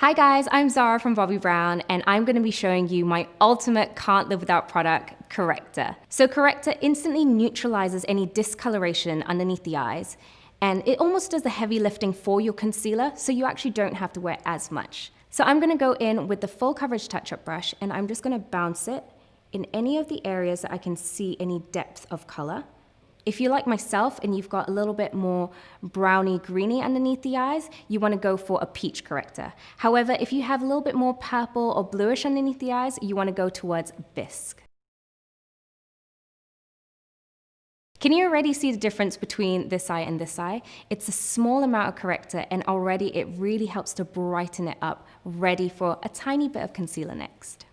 Hi guys, I'm Zara from Bobbi Brown and I'm going to be showing you my ultimate can't live without product, Corrector. So Corrector instantly neutralizes any discoloration underneath the eyes and it almost does the heavy lifting for your concealer so you actually don't have to wear as much. So I'm going to go in with the full coverage touch-up brush and I'm just going to bounce it in any of the areas that I can see any depth of color. If you're like myself and you've got a little bit more browny greeny underneath the eyes, you want to go for a peach corrector. However, if you have a little bit more purple or bluish underneath the eyes, you want to go towards bisque. Can you already see the difference between this eye and this eye? It's a small amount of corrector and already it really helps to brighten it up, ready for a tiny bit of concealer next.